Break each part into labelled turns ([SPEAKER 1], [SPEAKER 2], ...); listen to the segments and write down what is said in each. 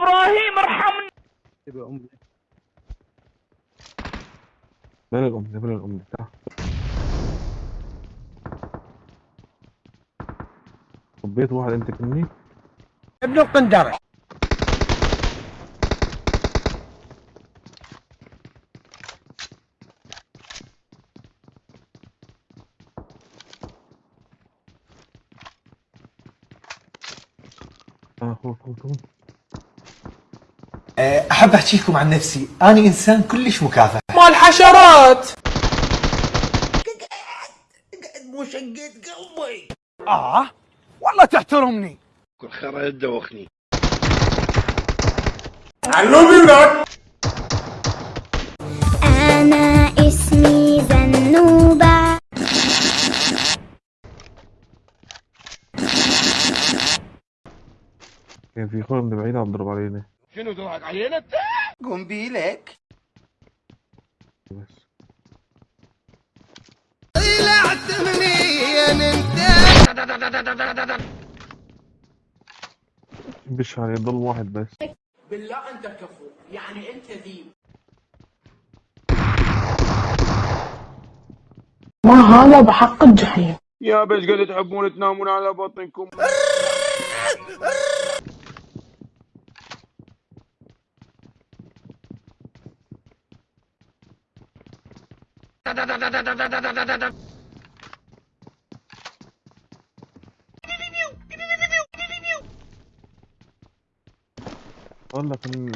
[SPEAKER 1] إبراهيم ارحمني
[SPEAKER 2] تبقى أمي.
[SPEAKER 3] بين الأم بين الأم. تعال طبيت واحد أنت مني
[SPEAKER 2] ابن القندرة.
[SPEAKER 3] آه هو
[SPEAKER 4] احب احكيكم عن نفسي. أنا إنسان كلش مكافح.
[SPEAKER 1] مال حشرات
[SPEAKER 2] آه؟ والله تحترمني.
[SPEAKER 5] أنا
[SPEAKER 3] اخونا من بعيد عم ضرب علينا.
[SPEAKER 4] قنبيلك
[SPEAKER 3] بس. بش عليه ضل واحد بس.
[SPEAKER 6] ما هذا بحق الجحيم.
[SPEAKER 2] يا بس قد تحبون تنامون على بطنكم.
[SPEAKER 3] والله كان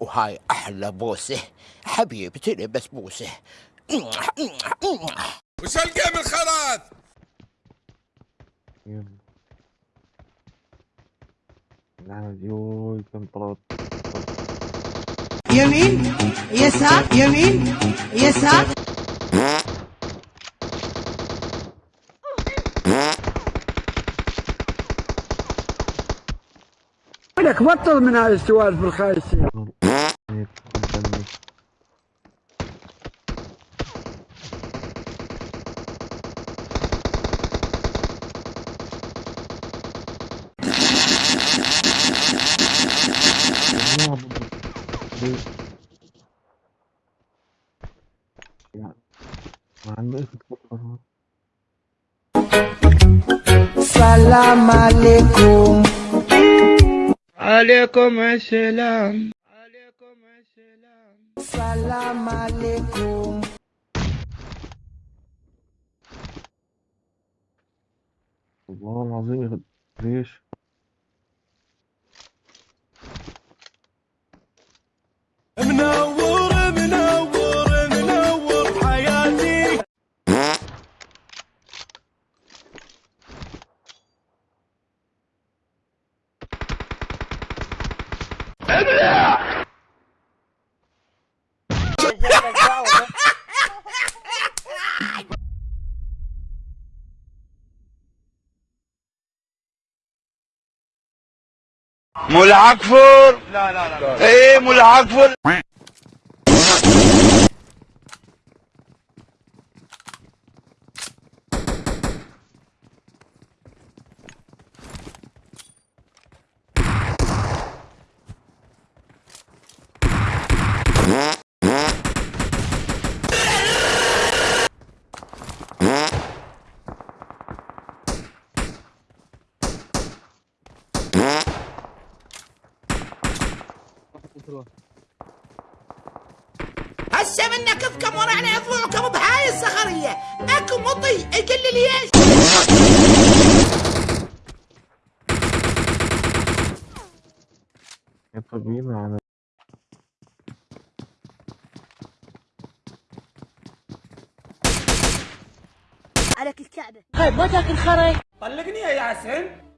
[SPEAKER 7] وهاي أحلى بوسة. حبيبي تلبس بوسة.
[SPEAKER 8] وش الجيم الخرات
[SPEAKER 3] يلا. نعم يوي كم طلعت
[SPEAKER 9] يمين يسار يمين يسار.
[SPEAKER 2] لك بطل من هاي السوالف الخايسة
[SPEAKER 3] يعني ما عنده إيش تفكر
[SPEAKER 9] سلام عليكم
[SPEAKER 2] عليكم السلام عليكم السلام
[SPEAKER 9] سلام عليكم
[SPEAKER 3] والله العظيم ليش؟
[SPEAKER 8] ملعقفر لا لا لا إيه ملعقفر
[SPEAKER 9] هسه من نكفكم ورعنا يطلعكم بهاي الصخرية. اكو مطي يقل لي إيش؟
[SPEAKER 3] يطبقين على
[SPEAKER 5] عليك الكعبة.
[SPEAKER 1] طلقني يا ياسين.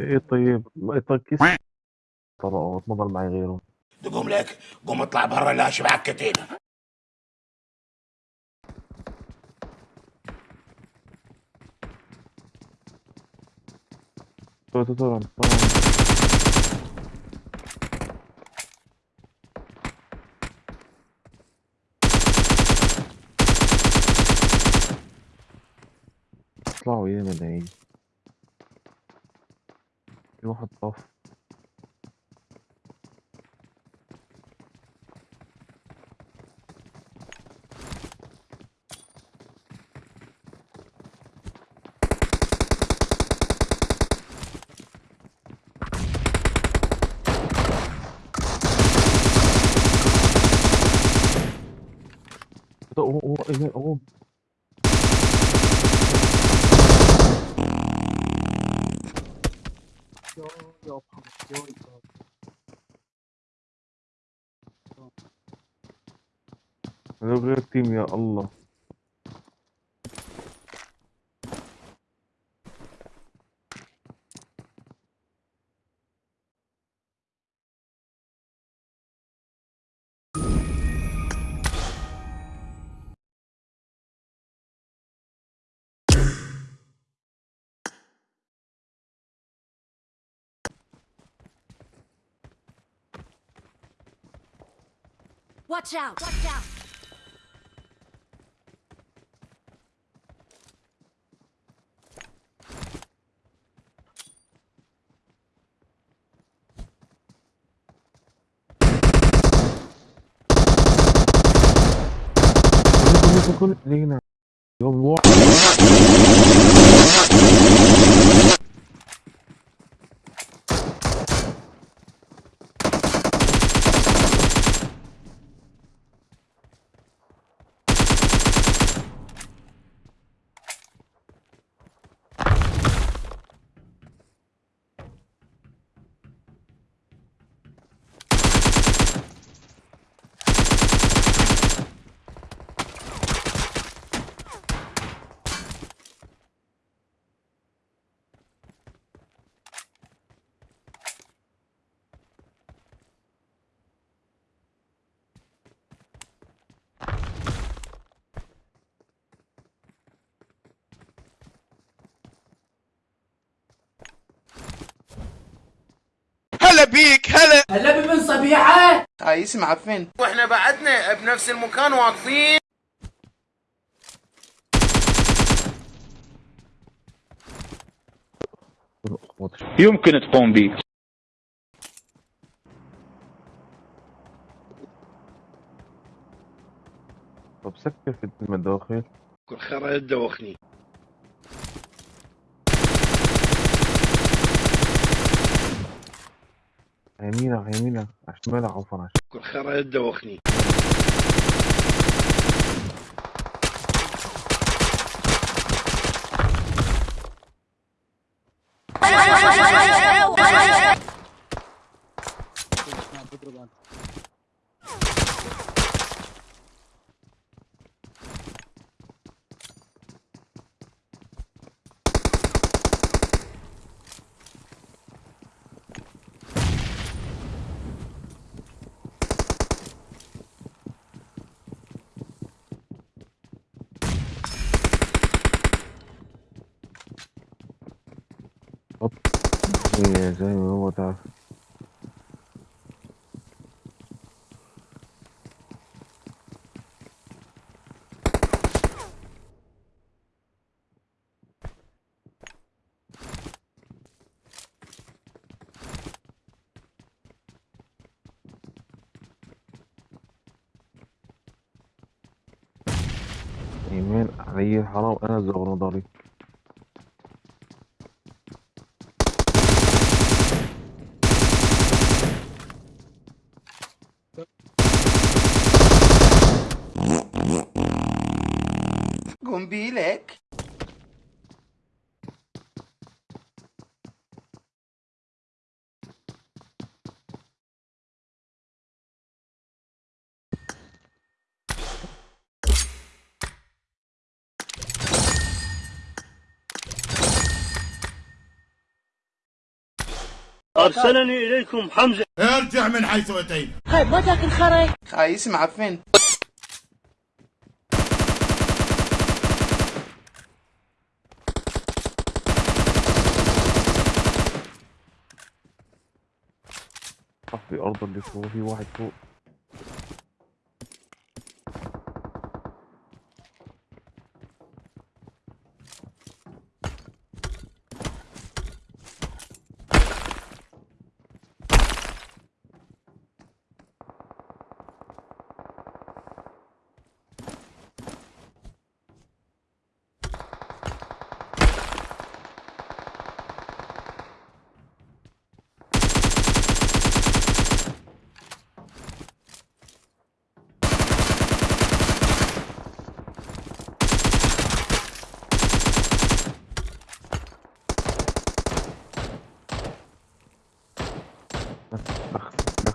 [SPEAKER 3] إيه طيب؟ ما يطقس طبقه ضل معي غيره.
[SPEAKER 8] تقوم لك قوم اطلع برا لا شبعك كتيبه
[SPEAKER 3] طبعا طبعا اطلعوا يا ملايين. في واحد طف هو هو هو غير تيم يا الله.
[SPEAKER 1] Watch out! Watch out!
[SPEAKER 3] كل
[SPEAKER 8] هلا بيك هلا.
[SPEAKER 10] هلا بمن صبيحة.
[SPEAKER 8] خايس معفن
[SPEAKER 11] وإحنا بعدنا بنفس المكان واقفين.
[SPEAKER 12] يمكن تقوم به
[SPEAKER 3] طب سكر في المداخل
[SPEAKER 12] كل خير
[SPEAKER 3] يمينة يمينة شمالك عفوا على
[SPEAKER 12] كل خير يدوخني
[SPEAKER 3] هي زي ما هو تعرف يمين علي حرام أنا زغر
[SPEAKER 12] أرسلني إليكم حمزة.
[SPEAKER 8] ارجع من حيث اتينا
[SPEAKER 1] خايف ما تاكل خري
[SPEAKER 8] خايس معفن
[SPEAKER 3] صح في الأرض اللي فوق في واحد فوق.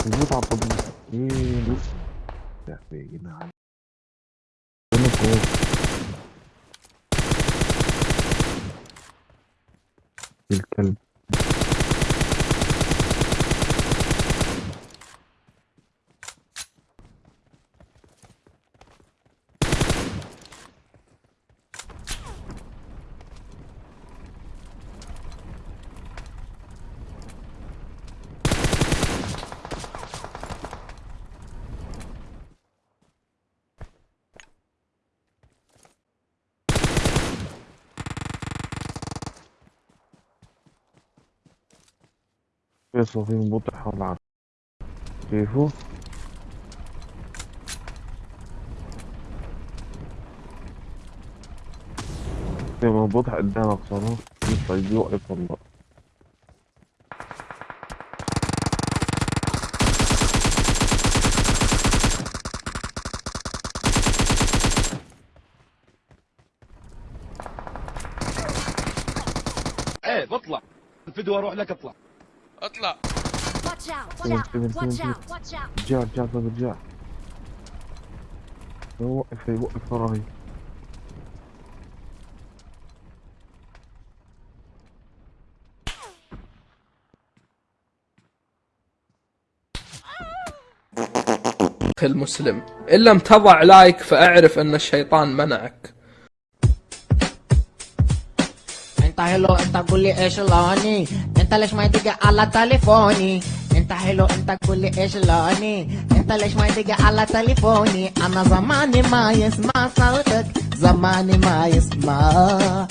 [SPEAKER 3] بتعطل إيه بص يا أخي يا جدعان أنا فوق الكلب في صفين بطح حول العرض. كيفه؟ لما بطح قدامك صاروخ يطلع يوقف والله.
[SPEAKER 2] إيه بطلع. الفيديو أروح لك اطلع.
[SPEAKER 1] اطلع!
[SPEAKER 3] رجع رجع رجع يوقف يوقف وراي.
[SPEAKER 1] المسلم إن لم تضع لايك فأعرف أن الشيطان منعك.
[SPEAKER 9] أنت حلو أنت قول لي إيش لوني انت ليش ما يدق على تليفوني انت حلو انت قول لي إيش لوني انت ليش ما يدق على تليفوني أنا زماني ما يسمع صوتك زماني ما يسمع